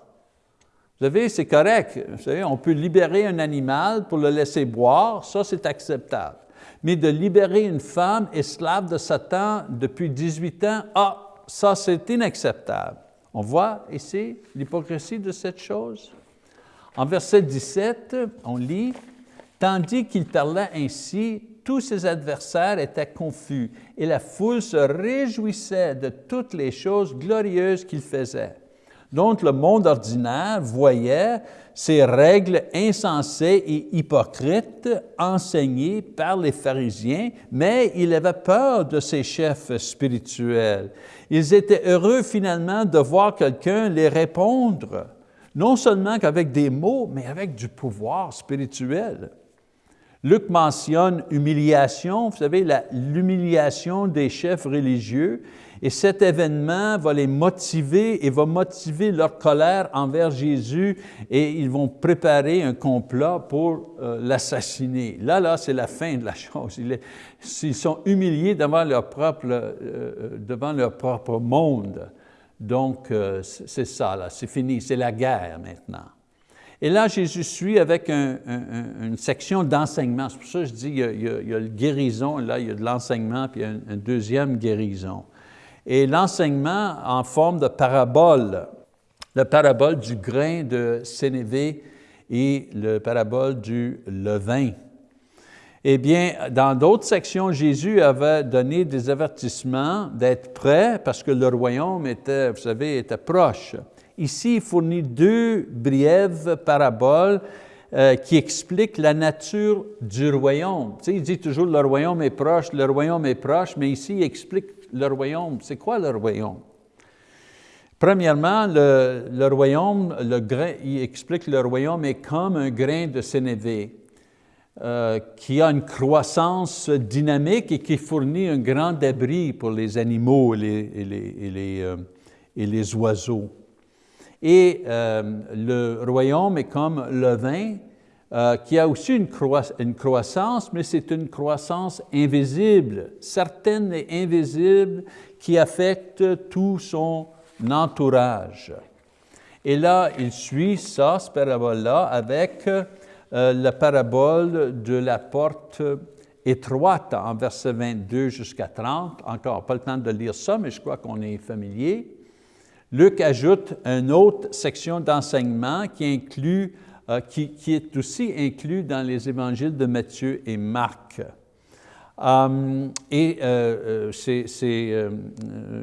A: Vous savez, c'est correct. Vous on peut libérer un animal pour le laisser boire, ça c'est acceptable. Mais de libérer une femme esclave de Satan depuis 18 ans, ah, ça c'est inacceptable. On voit ici l'hypocrisie de cette chose. En verset 17, on lit, « Tandis qu'il parlait ainsi, tous ses adversaires étaient confus et la foule se réjouissait de toutes les choses glorieuses qu'il faisait. Donc, le monde ordinaire voyait ces règles insensées et hypocrites enseignées par les pharisiens, mais il avait peur de ces chefs spirituels. Ils étaient heureux finalement de voir quelqu'un les répondre, non seulement qu'avec des mots, mais avec du pouvoir spirituel. Luc mentionne humiliation, vous savez, l'humiliation des chefs religieux, et cet événement va les motiver et va motiver leur colère envers Jésus et ils vont préparer un complot pour euh, l'assassiner. Là, là, c'est la fin de la chose. Ils, sont humiliés devant leur propre, euh, euh, devant leur propre monde. Donc, c'est ça, là, c'est fini, c'est la guerre maintenant. Et là, Jésus suit avec une section d'enseignement. C'est pour ça que je dis, il y, a, il y a, le guérison, là, il y a de l'enseignement, puis il y a une deuxième guérison et l'enseignement en forme de parabole, la parabole du grain de sénévé et le parabole du levain. Eh bien, dans d'autres sections, Jésus avait donné des avertissements d'être prêt parce que le royaume était, vous savez, était proche. Ici, il fournit deux brèves paraboles euh, qui expliquent la nature du royaume. Tu sais, il dit toujours le royaume est proche, le royaume est proche, mais ici, il explique le royaume. C'est quoi le royaume? Premièrement, le, royaume, le grain, il explique que le royaume est comme un grain de sénévé euh, qui a une croissance dynamique et qui fournit un grand abri pour les animaux et les, euh, et les, oiseaux. Et euh, le royaume est comme le vin, euh, qui a aussi une, croissance, mais c'est une croissance invisible, certaine et invisible, qui affecte tout son entourage. Et là, il suit ça, ce parabole-là, avec euh, la parabole de la porte étroite en verset 22 jusqu'à 30. Encore pas le temps de lire ça, mais je crois qu'on est familier. Luc ajoute une autre section d'enseignement qui inclut euh, qui, est aussi inclus dans les évangiles de Matthieu et Marc. Euh, et euh, c'est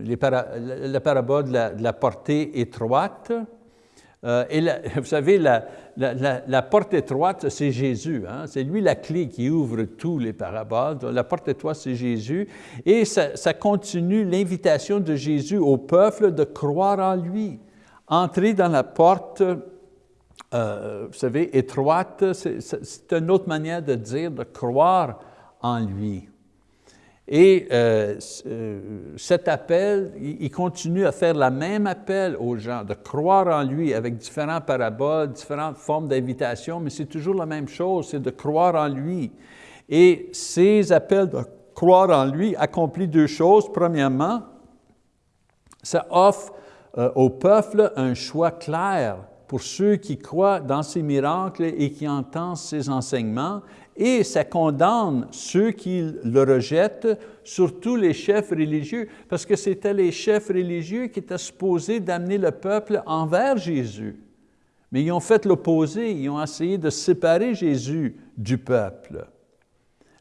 A: la parabole de la, portée étroite. et vous savez, la, porte étroite, c'est Jésus. Hein. C'est lui la clé qui ouvre tous les paraboles. la porte étroite, c'est Jésus. Et ça continue l'invitation de Jésus au peuple de croire en lui Entrer dans la porte, euh, vous savez, étroite, c'est une autre manière de dire de croire en lui. Et euh, euh, cet appel, il continue à faire la même appel aux gens, de croire en lui avec différentes paraboles, différentes formes d'invitation, mais c'est toujours la même chose, c'est de croire en lui. Et ces appels de croire en lui accomplissent deux choses. Premièrement, ça offre au peuple un choix clair pour ceux qui croient dans ces miracles et qui entendent ces enseignements, et ça condamne ceux qui le rejettent, surtout les chefs religieux, parce que c'était les chefs religieux qui étaient supposés d'amener le peuple envers Jésus. Mais ils ont fait l'opposé, ils ont essayé de séparer Jésus du peuple.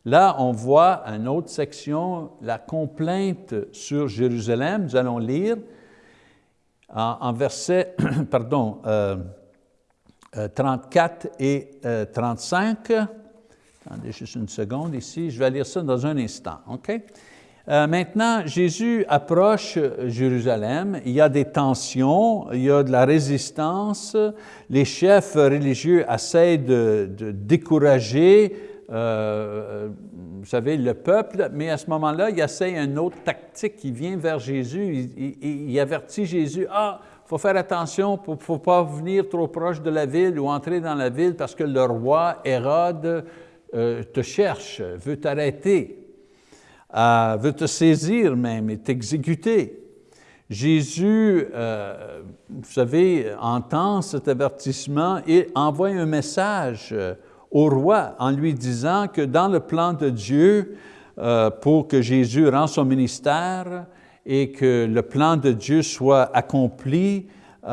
A: Là, on voit une autre section, la complainte sur Jérusalem. Nous allons lire en, verset pardon, 34 euh, euh, et 35. Euh, Attendez juste une seconde ici, je vais lire ça dans un instant, maintenant, Jésus approche Jérusalem, il y a des tensions, il y a de la résistance, les chefs religieux essaient de, décourager vous savez, le peuple, mais à ce moment-là, il essaie une autre tactique, il vient vers Jésus, il, avertit Jésus, « Ah, il faut faire attention, il ne faut pas venir trop proche de la ville ou entrer dans la ville parce que le roi Hérode euh, te cherche, veut t'arrêter, euh, veut te saisir même et t'exécuter. Jésus, euh, vous savez, entend cet avertissement et envoie un message au roi en lui disant que dans le plan de Dieu, pour que Jésus rende son ministère et que le plan de Dieu soit accompli,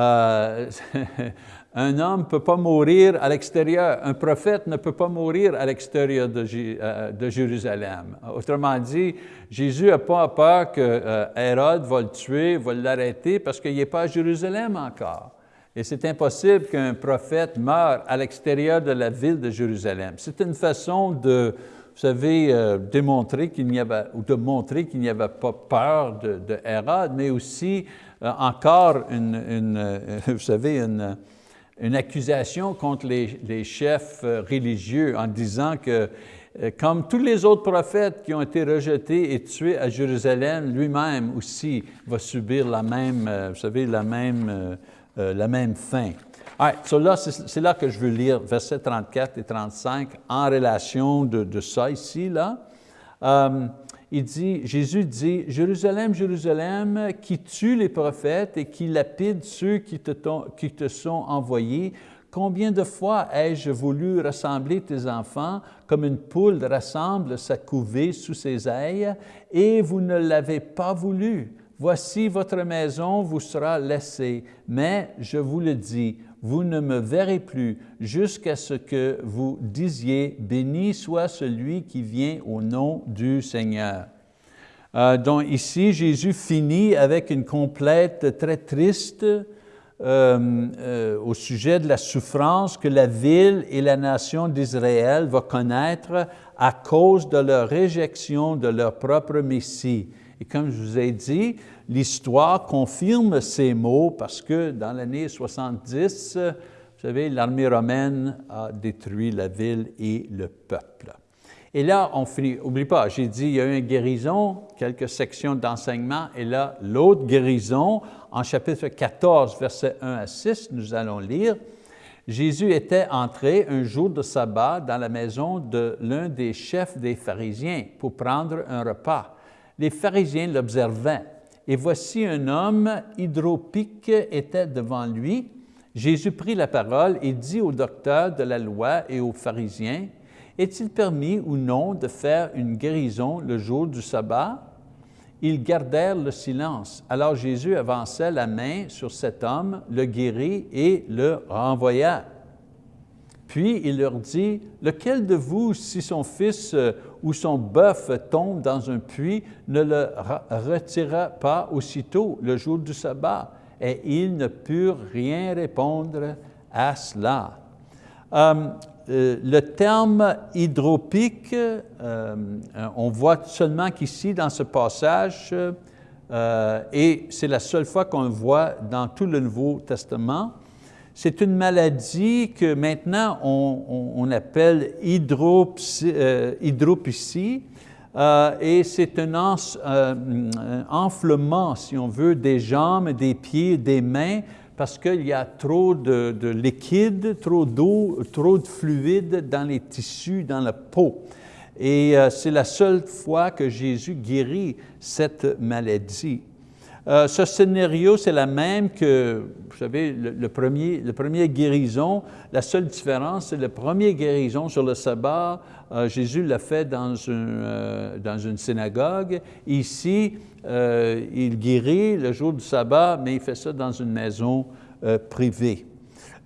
A: Un homme ne peut pas mourir à l'extérieur, un prophète ne peut pas mourir à l'extérieur de, euh, de, Jérusalem. Autrement dit, Jésus n'a pas peur que euh, Hérode va le tuer, va l'arrêter parce qu'il n'est pas à Jérusalem encore. Et c'est impossible qu'un prophète meure à l'extérieur de la ville de Jérusalem. C'est une façon de, vous savez, euh, démontrer qu'il n'y avait, ou de montrer qu'il n'y avait pas peur de, de Hérode, mais aussi encore une, une vous savez, une, accusation contre les, chefs euh, religieux en disant que euh, comme tous les autres prophètes qui ont été rejetés et tués à Jérusalem, lui-même aussi va subir la même, euh, vous savez, la même, la même fin. c'est là que je veux lire versets 34 et 35 en relation de, ça ici, là il dit, Jésus dit, Jérusalem, Jérusalem, qui tue les prophètes et qui lapide ceux qui te sont envoyés, combien de fois ai-je voulu rassembler tes enfants comme une poule rassemble sa couvée sous ses ailes, et vous ne l'avez pas voulu? Voici votre maison vous sera laissée, mais je vous le dis, vous ne me verrez plus jusqu'à ce que vous disiez, béni soit celui qui vient au nom du Seigneur. Euh, donc ici, Jésus finit avec une complète très triste euh, euh, au sujet de la souffrance que la ville et la nation d'Israël vont connaître à cause de leur réjection de leur propre Messie. Et comme je vous ai dit, l'histoire confirme ces mots parce que dans l'année 70, vous savez, l'armée romaine a détruit la ville et le peuple. Et là, on finit, oublie pas, j'ai dit, il y a eu une guérison, quelques sections d'enseignement, et là, l'autre guérison, en chapitre 14, versets 1 à 6, nous allons lire, Jésus était entré un jour de sabbat dans la maison de l'un des chefs des pharisiens pour prendre un repas. Les pharisiens l'observaient et voici un homme hydropique était devant lui. Jésus prit la parole et dit aux docteurs de la loi et aux pharisiens, Est-il permis ou non de faire une guérison le jour du sabbat? Ils gardèrent le silence. Alors Jésus avança la main sur cet homme, le guérit et le renvoya. Puis il leur dit, lequel de vous, si son fils euh, ou son bœuf tombe dans un puits, ne le retirera pas aussitôt le jour du sabbat? Et ils ne purent rien répondre à cela. Euh, euh, le terme hydropique, on voit seulement qu'ici, dans ce passage, et c'est la seule fois qu'on le voit dans tout le Nouveau Testament. C'est une maladie que maintenant on, appelle hydropsie, euh, et c'est un, euh, enflement, si on veut, des jambes, des pieds, des mains, parce qu'il y a trop de, de liquide, trop d'eau, trop de fluide dans les tissus, dans la peau. Et euh, c'est la seule fois que Jésus guérit cette maladie. Euh, ce scénario, c'est la même que, vous savez, le, premier, le premier guérison. La seule différence, c'est le premier guérison sur le sabbat. Euh, Jésus l'a fait dans une, euh, dans une synagogue. Ici, il guérit le jour du sabbat, mais il fait ça dans une maison privée.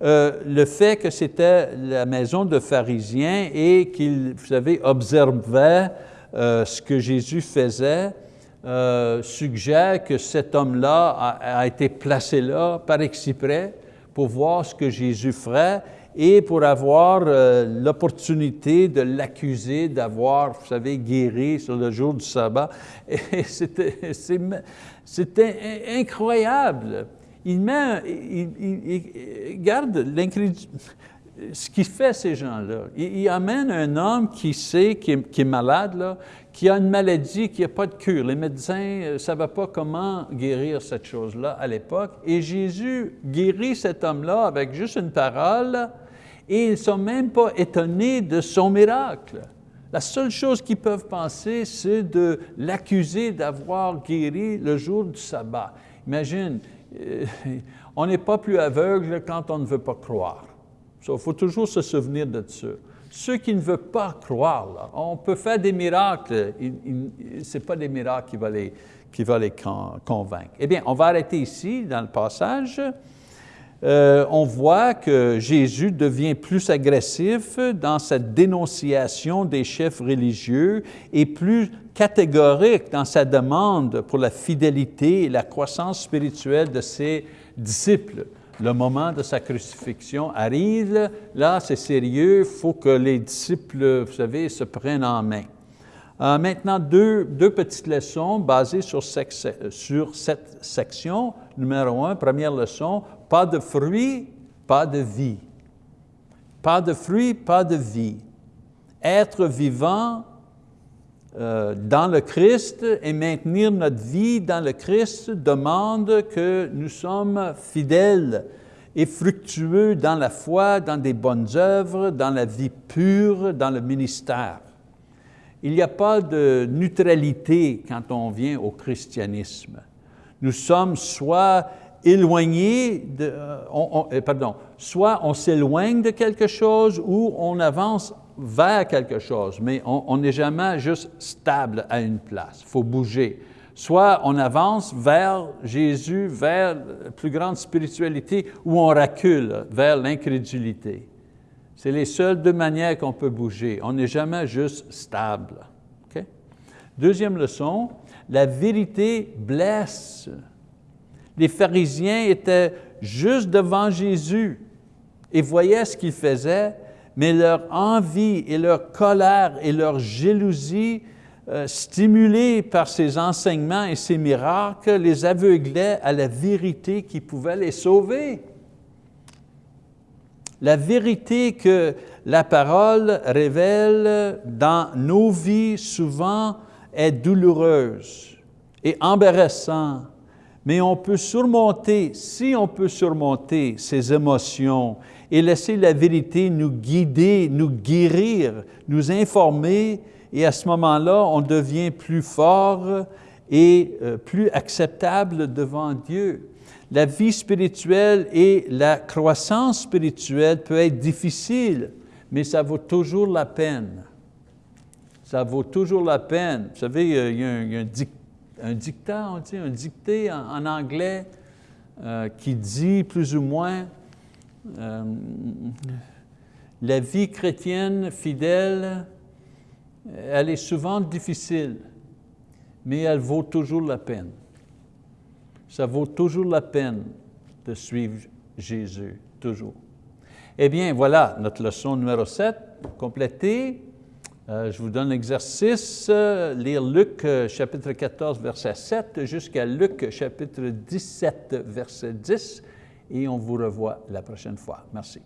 A: le fait que c'était la maison de pharisiens et qu'il, vous savez, observait ce que Jésus faisait, euh, suggère que cet homme-là a, été placé là par exprès pour voir ce que Jésus ferait et pour avoir euh, l'opportunité de l'accuser d'avoir, vous savez, guéri sur le jour du sabbat. C'était incroyable. Il met, il, il, garde l'incrédulité ce qu'il fait, ces gens-là, il, amène un homme qui sait, qui est, qui est malade, là, qui a une maladie qui n'a pas de cure. Les médecins ne euh, savaient pas comment guérir cette chose-là à l'époque. Et Jésus guérit cet homme-là avec juste une parole et ils ne sont même pas étonnés de son miracle. La seule chose qu'ils peuvent penser, c'est de l'accuser d'avoir guéri le jour du sabbat. Imagine, euh, on n'est pas plus aveugle quand on ne veut pas croire. Il faut toujours se souvenir de ça. Ceux qui ne veulent pas croire, on peut faire des miracles, ce n'est pas des miracles qui vont les, qui les convaincre. Eh bien, on va arrêter ici dans le passage. Euh, on voit que Jésus devient plus agressif dans sa dénonciation des chefs religieux et plus catégorique dans sa demande pour la fidélité et la croissance spirituelle de ses disciples le moment de sa crucifixion arrive, là c'est sérieux, il faut que les disciples, vous savez, se prennent en main. Euh, maintenant, deux, deux, petites leçons basées sur, sur, cette section. Numéro un, première leçon, pas de fruits, pas de vie. Pas de fruits, pas de vie. Être vivant dans le Christ et maintenir notre vie dans le Christ demande que nous sommes fidèles et fructueux dans la foi, dans des bonnes œuvres, dans la vie pure, dans le ministère. Il n'y a pas de neutralité quand on vient au christianisme. Nous sommes soit éloignés, euh, euh, pardon, soit on s'éloigne de quelque chose ou on avance vers quelque chose, mais on n'est jamais juste stable à une place, il faut bouger. Soit on avance vers Jésus, vers la plus grande spiritualité, ou on recule vers l'incrédulité. C'est les seules deux manières qu'on peut bouger. On n'est jamais juste stable. Deuxième leçon, la vérité blesse. Les pharisiens étaient juste devant Jésus et voyaient ce qu'il faisait, mais leur envie et leur colère et leur jalousie, euh, stimulés par ces enseignements et ces miracles, les aveuglaient à la vérité qui pouvait les sauver. La vérité que la parole révèle dans nos vies souvent est douloureuse et embarrassante, mais on peut surmonter, si on peut surmonter ces émotions et laisser la vérité nous guider, nous guérir, nous informer, et à ce moment-là, on devient plus fort et euh, plus acceptable devant Dieu. La vie spirituelle et la croissance spirituelle peut être difficile, mais ça vaut toujours la peine. Ça vaut toujours la peine. Vous savez, il y a un, dictat, on dit, un dicté en, anglais euh, qui dit plus ou moins euh, la vie chrétienne fidèle, elle est souvent difficile, mais elle vaut toujours la peine. Ça vaut toujours la peine de suivre Jésus, toujours. Eh bien, voilà notre leçon numéro 7, complétée. Euh, je vous donne l'exercice, euh, lire Luc euh, chapitre 14, verset 7 jusqu'à Luc chapitre 17, verset 10, et on vous revoit la prochaine fois. Merci.